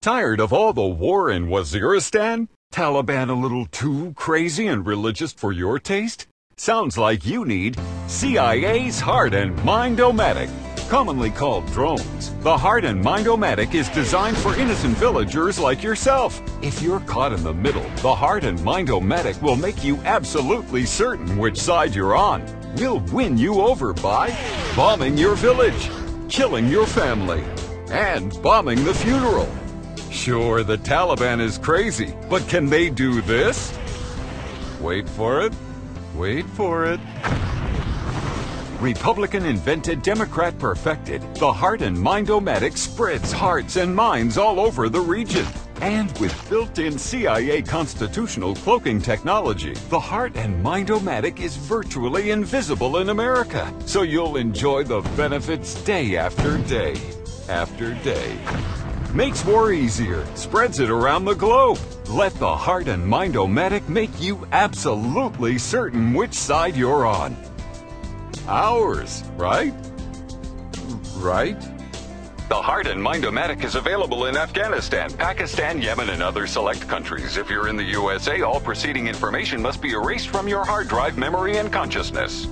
Tired of all the war in Waziristan? Taliban a little too crazy and religious for your taste? Sounds like you need CIA's Heart and Mind-O-Matic. Commonly called drones, the Heart and Mind-O-Matic is designed for innocent villagers like yourself. If you're caught in the middle, the Heart and Mind-O-Matic will make you absolutely certain which side you're on. We'll win you over by bombing your village, killing your family, and bombing the funeral. Sure, the Taliban is crazy, but can they do this? Wait for it. Wait for it. Republican invented, Democrat perfected. The Heart and Mind-O-Matic spreads hearts and minds all over the region. And with built-in CIA constitutional cloaking technology, the Heart and Mind-O-Matic is virtually invisible in America. So you'll enjoy the benefits day after day after day. Makes war easier, spreads it around the globe. Let the Heart and Mind-O-Matic make you absolutely certain which side you're on. Ours, right? Right? The Heart and Mind-O-Matic is available in Afghanistan, Pakistan, Yemen, and other select countries. If you're in the USA, all preceding information must be erased from your hard drive memory and consciousness.